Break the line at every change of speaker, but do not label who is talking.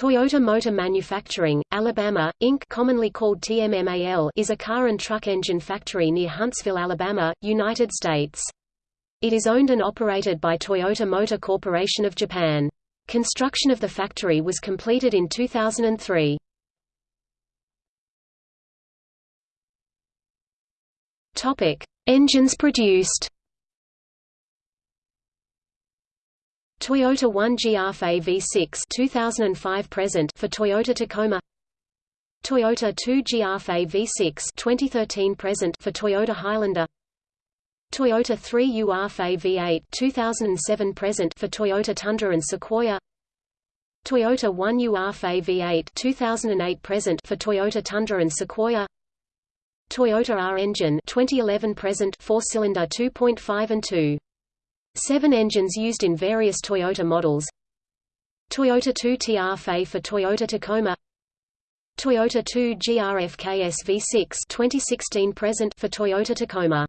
Toyota Motor Manufacturing, Alabama, Inc. commonly called TMMAL is a car and truck engine factory near Huntsville, Alabama, United States. It is owned and operated by Toyota Motor Corporation of Japan. Construction of the factory was completed in 2003. Topic: Engines produced. Toyota 1 GR-FE V6 2005 present for Toyota Tacoma. Toyota 2 GR-FE V6 2013 present for Toyota Highlander. Toyota 3 UR-FE V8 2007 present for Toyota Tundra and Sequoia. Toyota 1 UR-FE V8 2008 present for Toyota Tundra and Sequoia. Toyota R engine 2011 present 4-cylinder 2.5 and 2 Seven engines used in various Toyota models. Toyota 2 TR-FE for Toyota Tacoma. Toyota 2 GR-FKS V6 2016 present for Toyota Tacoma